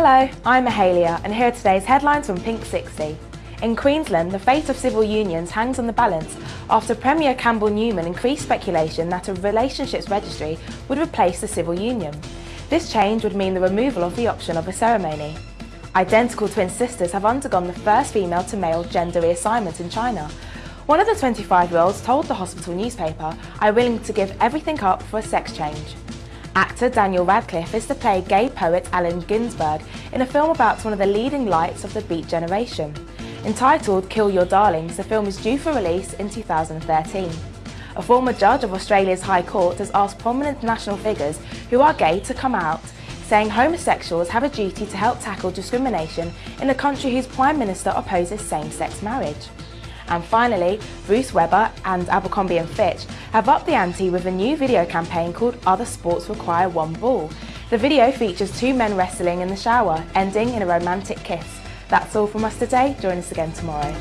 Hello, I'm Mahalia and here are today's headlines from Pink 60. In Queensland, the fate of civil unions hangs on the balance after Premier Campbell Newman increased speculation that a relationships registry would replace the civil union. This change would mean the removal of the option of a ceremony. Identical twin sisters have undergone the first female to male gender reassignment in China. One of the 25-year-olds told the hospital newspaper, I'm willing to give everything up for a sex change. Actor Daniel Radcliffe is to play gay poet Allen Ginsberg in a film about one of the leading lights of the Beat Generation. Entitled Kill Your Darlings, the film is due for release in 2013. A former judge of Australia's High Court has asked prominent national figures who are gay to come out, saying homosexuals have a duty to help tackle discrimination in a country whose Prime Minister opposes same-sex marriage. And finally, Bruce Weber and Abercrombie & Fitch have upped the ante with a new video campaign called Other Sports Require One Ball. The video features two men wrestling in the shower, ending in a romantic kiss. That's all from us today. Join us again tomorrow.